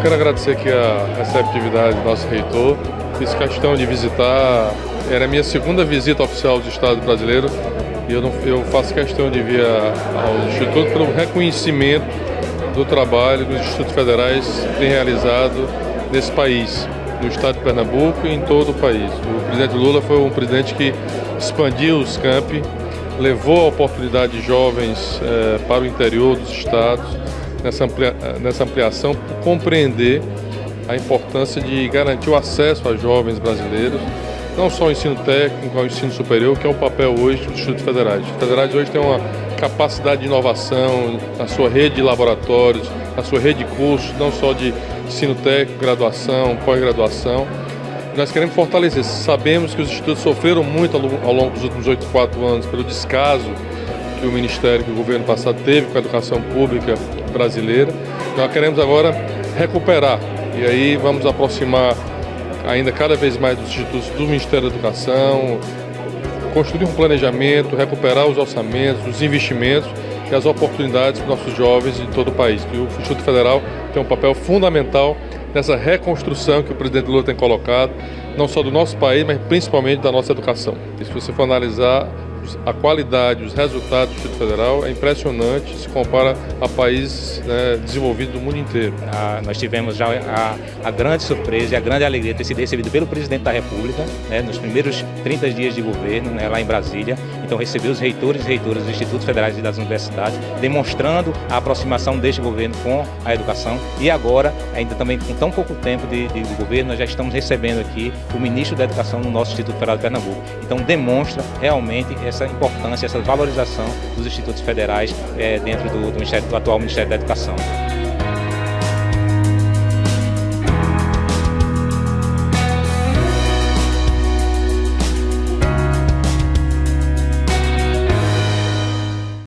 eu quero agradecer aqui a receptividade do nosso reitor. Fiz questão de visitar, era a minha segunda visita oficial do Estado brasileiro e eu, não, eu faço questão de vir ao Instituto pelo reconhecimento do trabalho que os institutos federais têm realizado nesse país, no estado de Pernambuco e em todo o país. O presidente Lula foi um presidente que expandiu os campi, levou a oportunidade de jovens eh, para o interior dos estados, nessa, amplia, nessa ampliação, por compreender a importância de garantir o acesso a jovens brasileiros, não só ao ensino técnico, ao ensino superior, que é o papel hoje dos institutos federais. Os federais hoje têm uma capacidade de inovação na sua rede de laboratórios, na sua rede de cursos, não só de ensino técnico, graduação, pós-graduação. Nós queremos fortalecer. Sabemos que os institutos sofreram muito ao longo dos últimos 8, 4 anos pelo descaso que o Ministério, que o governo passado teve com a educação pública brasileira. Nós queremos agora recuperar e aí vamos aproximar ainda cada vez mais dos institutos do Ministério da Educação, construir um planejamento, recuperar os orçamentos, os investimentos e as oportunidades para nossos jovens de todo o país. E o Instituto Federal tem um papel fundamental nessa reconstrução que o presidente Lula tem colocado, não só do nosso país, mas principalmente da nossa educação. E se você for analisar a qualidade, os resultados do Instituto Federal é impressionante, se compara a países né, desenvolvidos do mundo inteiro. Ah, nós tivemos já a, a, grande surpresa e a grande alegria de ter sido recebido pelo presidente da República né, nos primeiros 30 dias de governo né, lá em Brasília. Então recebeu os reitores e reitoras dos institutos federais e das universidades, demonstrando a aproximação deste governo com a educação. E agora, ainda também com tão pouco tempo de, de, de governo, nós já estamos recebendo aqui o ministro da Educação no nosso Instituto Federal de Pernambuco. Então demonstra realmente essa importância, essa valorização dos institutos federais é, dentro do, do, do atual Ministério da Educação.